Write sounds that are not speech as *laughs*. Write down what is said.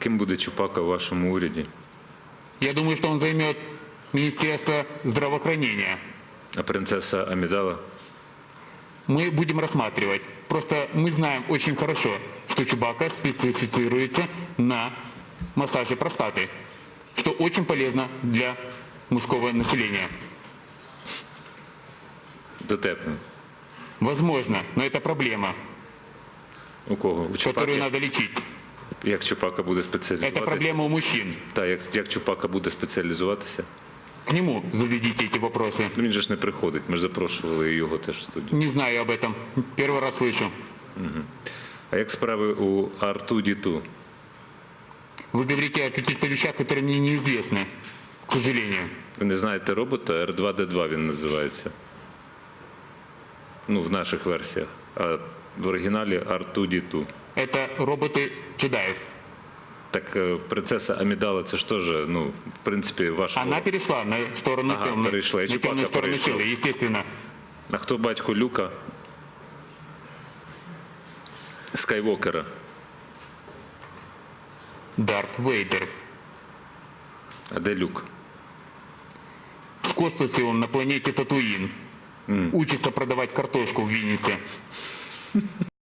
Ким буде Чупака у вашому уряді? Я думаю, что он займет Министерство здравоохранения. А принцеса Амідала? Мы будем рассматривать. Просто мы знаем очень хорошо, что Чубака специфицируется на массаже простаты, что очень полезно для мужского населения. Дотепно. Возможно, но это проблема, У кого? У которую Чупаки? надо лечить. Як Чупака буде Это спеціалізуватися? проблема у мужчин. Так, як, як Чупака буде спеціалізуватися? К нему заведите эти вопросы. Ну, він же ж не приходить. Ми ж запрошували його теж в студію. Не знаю об этом. Первый раз слышу. А як справи у Арту Діту? Вы говорите о каких-то вещах, которые мне неизвестны, к сожалению. Ви не знаєте робота? R2D2 він називається. Ну, в наших версіях. А в оригіналі Арту Діту. Это роботы джедаев. Так е, принцеса Амідала, це ж теж, ну, в принципі, ваш. Она перешла на сторону Ага, темной, перешла. И на темную сторону перешел. силы, естественно. А хто батько Люка? Скайвокера. Дарт Вейдер. А де Люк? В космосе он на планете Татуин. Учится продавать картошку в Виннице. *laughs*